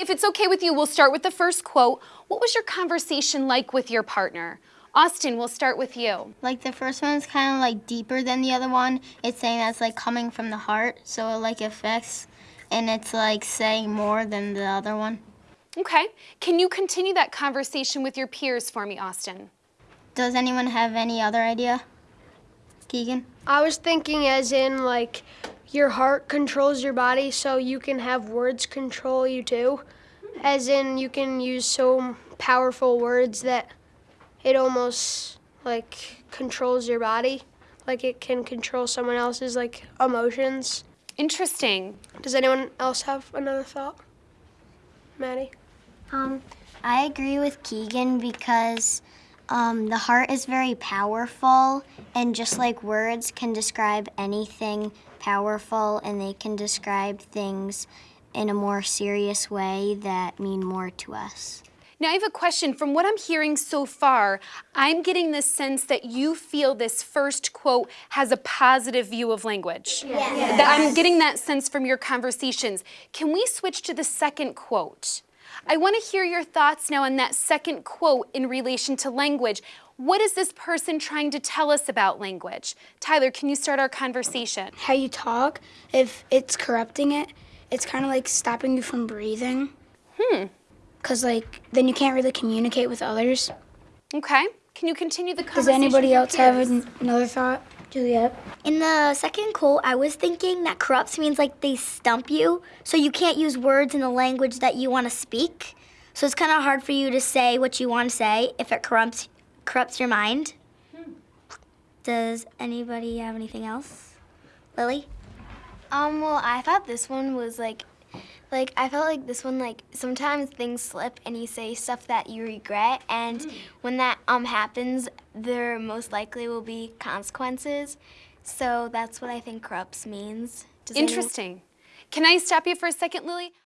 if it's okay with you, we'll start with the first quote. What was your conversation like with your partner? Austin, we'll start with you. Like the first one is kind of like deeper than the other one. It's saying that's like coming from the heart, so it like affects, and it's like saying more than the other one. Okay. Can you continue that conversation with your peers for me, Austin? Does anyone have any other idea? Keegan? I was thinking as in like your heart controls your body so you can have words control you too. As in you can use so powerful words that it almost like controls your body. Like it can control someone else's like emotions. Interesting. Does anyone else have another thought? Maddie? Um, I agree with Keegan because um, the heart is very powerful, and just like words can describe anything powerful, and they can describe things in a more serious way that mean more to us. Now, I have a question. From what I'm hearing so far, I'm getting the sense that you feel this first quote has a positive view of language. Yes. That I'm getting that sense from your conversations. Can we switch to the second quote? I want to hear your thoughts now on that second quote in relation to language. What is this person trying to tell us about language? Tyler, can you start our conversation? How you talk, if it's corrupting it, it's kind of like stopping you from breathing. Hmm. Because, like, then you can't really communicate with others. Okay. Can you continue the conversation? Does anybody else have an- another thought? Juliet? In the second quote, I was thinking that corrupts means like they stump you, so you can't use words in the language that you want to speak. So it's kind of hard for you to say what you want to say if it corrupts corrupts your mind. Does anybody have anything else? Lily? Um, well, I thought this one was like, like, I felt like this one, like, sometimes things slip and you say stuff that you regret, and when that um happens, there most likely will be consequences. So that's what I think corrupts means. Does Interesting. Can I stop you for a second, Lily?